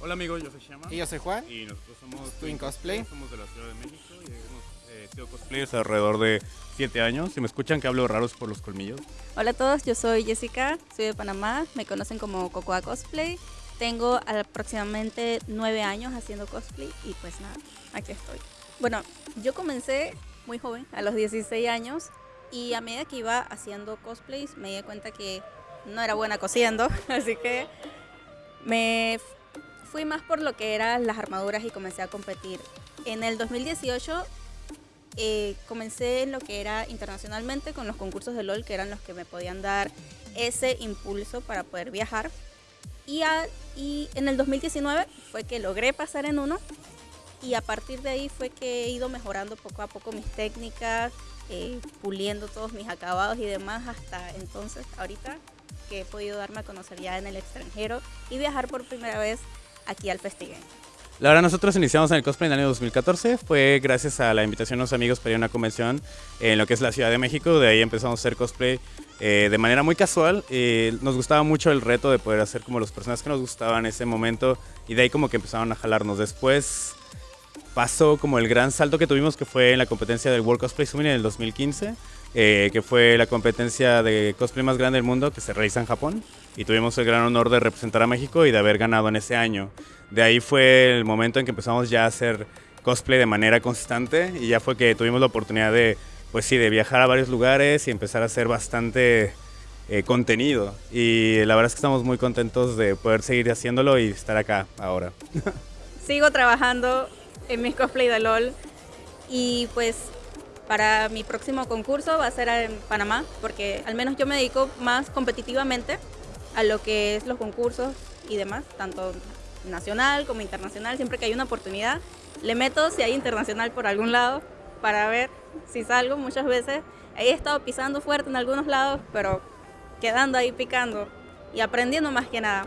Hola amigos, yo soy Shama. Y yo soy Juan. Y nosotros somos Twin Cosplay. Somos de la Ciudad de México y sido cosplayers alrededor de 7 años. Si me escuchan que hablo raros por los colmillos. Hola a todos, yo soy Jessica, soy de Panamá, me conocen como Cocoa Cosplay. Tengo aproximadamente 9 años haciendo cosplay y pues nada, aquí estoy. Bueno, yo comencé muy joven, a los 16 años, y a medida que iba haciendo cosplays me di cuenta que no era buena cosiendo, así que me fui más por lo que eran las armaduras y comencé a competir. En el 2018 eh, comencé en lo que era internacionalmente con los concursos de LOL, que eran los que me podían dar ese impulso para poder viajar. Y, a- y en el 2019 fue que logré pasar en uno y a partir de ahí fue que he ido mejorando poco a poco mis técnicas, eh, puliendo todos mis acabados y demás hasta entonces, ahorita que he podido darme a conocer ya en el extranjero y viajar por primera vez aquí al Festigame. La verdad, nosotros iniciamos en el cosplay en el año 2014. Fue gracias a la invitación de unos amigos para ir a una convención en lo que es la Ciudad de México. De ahí empezamos a hacer cosplay eh, de manera muy casual. Eh, nos gustaba mucho el reto de poder hacer como los personajes que nos gustaban en ese momento. Y de ahí como que empezaron a jalarnos. Después pasó como el gran salto que tuvimos que fue en la competencia del World Cosplay Summit en el 2015. Eh, que fue la competencia de cosplay más grande del mundo que se realiza en Japón. Y tuvimos el gran honor de representar a México y de haber ganado en ese año. De ahí fue el momento en que empezamos ya a hacer cosplay de manera constante y ya fue que tuvimos la oportunidad de, pues sí, de viajar a varios lugares y empezar a hacer bastante eh, contenido. Y la verdad es que estamos muy contentos de poder seguir haciéndolo y estar acá ahora. sigo trabajando en mis cosplay de LOL y pues para mi próximo concurso va a ser en Panamá porque al menos yo me dedico más competitivamente a lo que es los concursos y demás, tanto nacional como internacional, siempre que hay una oportunidad le meto si hay internacional por algún lado para ver si salgo muchas veces. He estado pisando fuerte en algunos lados, pero quedando ahí picando y aprendiendo más que nada.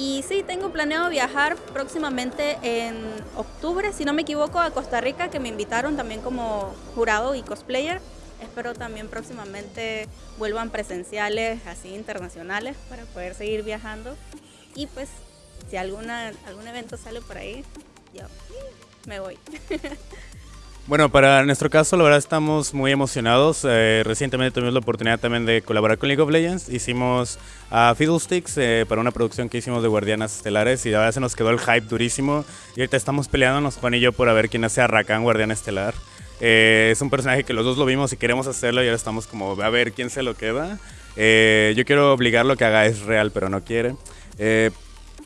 Y sí, tengo planeado viajar próximamente en octubre, si no me equivoco, a Costa Rica, que me invitaron también como jurado y cosplayer. Espero también próximamente vuelvan presenciales, así internacionales, para poder seguir viajando. Y pues, si alguna, algún evento sale por ahí, yo me voy. Bueno, para nuestro caso, la verdad estamos muy emocionados. Eh, recientemente tuvimos la oportunidad también de colaborar con League of Legends. Hicimos a Fiddlesticks eh, para una producción que hicimos de Guardianas Estelares y la verdad se nos quedó el hype durísimo. Y ahorita estamos peleándonos, Juan y yo, por a ver quién hace a Rakan Guardián Estelar. Eh, es un personaje que los dos lo vimos y queremos hacerlo y ahora estamos como a ver quién se lo queda. Eh, yo quiero obligarlo a que haga es real, pero no quiere.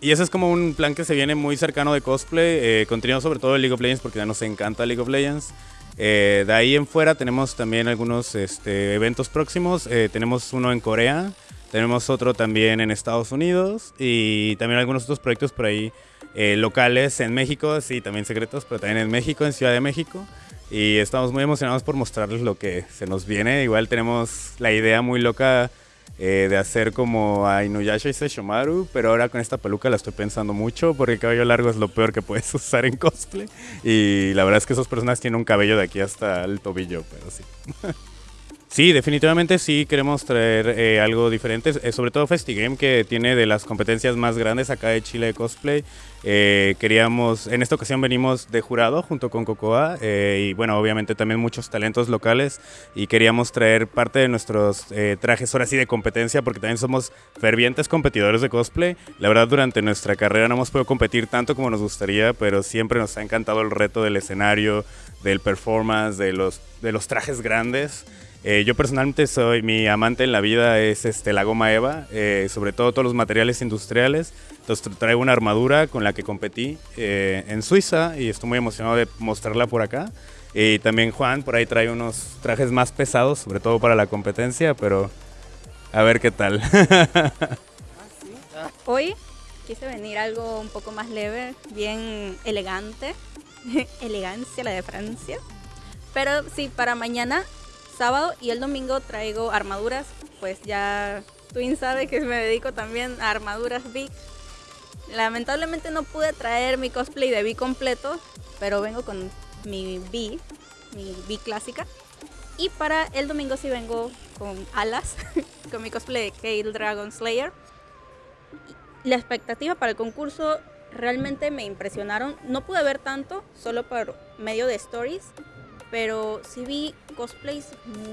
Y ese es como un plan que se viene muy cercano de cosplay, eh, sobre todo de League of Legends porque ya nos encanta League of Legends. Eh, de ahí en fuera tenemos también algunos este, eventos próximos. Eh, tenemos uno en Corea, tenemos otro también en Estados Unidos y también algunos otros proyectos por ahí eh, locales en México, sí, también secretos, pero también en México, en Ciudad de México. Y estamos muy emocionados por mostrarles lo que se nos viene. Igual tenemos la idea muy loca eh, de hacer como a Inuyasha y Sesshomaru, pero ahora con esta peluca la estoy pensando mucho porque el cabello largo es lo peor que puedes usar en cosplay. Y la verdad es que esas personas tienen un cabello de aquí hasta el tobillo, pero sí. Sí, definitivamente sí queremos traer eh, algo diferente, eh, sobre todo Festigame que tiene de las competencias más grandes acá de Chile de cosplay. Eh, queríamos, en esta ocasión venimos de jurado junto con Cocoa eh, y bueno, obviamente también muchos talentos locales y queríamos traer parte de nuestros eh, trajes ahora sí de competencia porque también somos fervientes competidores de cosplay. La verdad durante nuestra carrera no hemos podido competir tanto como nos gustaría, pero siempre nos ha encantado el reto del escenario, del performance, de los, de los trajes grandes. Eh, yo personalmente soy, mi amante en la vida es este, la goma Eva, eh, sobre todo todos los materiales industriales. Entonces tra- traigo una armadura con la que competí eh, en Suiza y estoy muy emocionado de mostrarla por acá. Y también Juan por ahí trae unos trajes más pesados, sobre todo para la competencia, pero a ver qué tal. Hoy quise venir algo un poco más leve, bien elegante. Elegancia, la de Francia. Pero sí, para mañana, sábado y el domingo traigo armaduras, pues ya Twin sabe que me dedico también a armaduras big. Lamentablemente no pude traer mi cosplay de B completo, pero vengo con mi B, mi B clásica. Y para el domingo sí vengo con alas, con mi cosplay de Kale Dragon Slayer. La expectativa para el concurso realmente me impresionaron. No pude ver tanto, solo por medio de stories, pero sí vi cosplays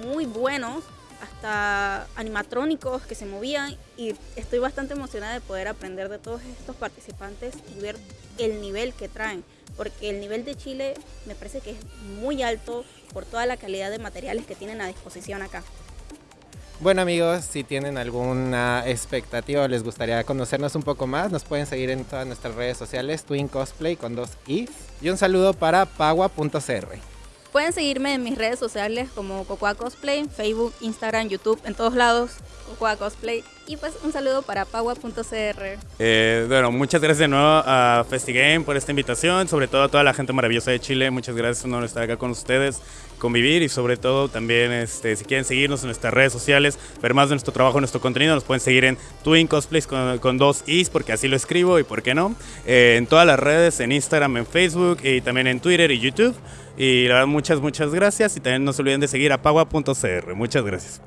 muy buenos, hasta animatrónicos que se movían y estoy bastante emocionada de poder aprender de todos estos participantes y ver el nivel que traen, porque el nivel de Chile me parece que es muy alto por toda la calidad de materiales que tienen a disposición acá. Bueno amigos, si tienen alguna expectativa o les gustaría conocernos un poco más, nos pueden seguir en todas nuestras redes sociales, Twin Cosplay con dos i. Y un saludo para pagua.cr. Pueden seguirme en mis redes sociales como Cocoa Cosplay, Facebook, Instagram, YouTube, en todos lados, Cocoa Cosplay. Y pues un saludo para Pagua.cr. Eh, bueno, muchas gracias de nuevo a FestiGame por esta invitación, sobre todo a toda la gente maravillosa de Chile. Muchas gracias por estar acá con ustedes, convivir y sobre todo también este, si quieren seguirnos en nuestras redes sociales, ver más de nuestro trabajo, nuestro contenido, nos pueden seguir en Twin Cosplays con, dos is, porque así lo escribo y por qué no. Eh, en todas las redes, en Instagram, en Facebook y también en Twitter y YouTube. Y la verdad, muchas, muchas gracias. Y también no se olviden de seguir a pagua.cr. Muchas gracias.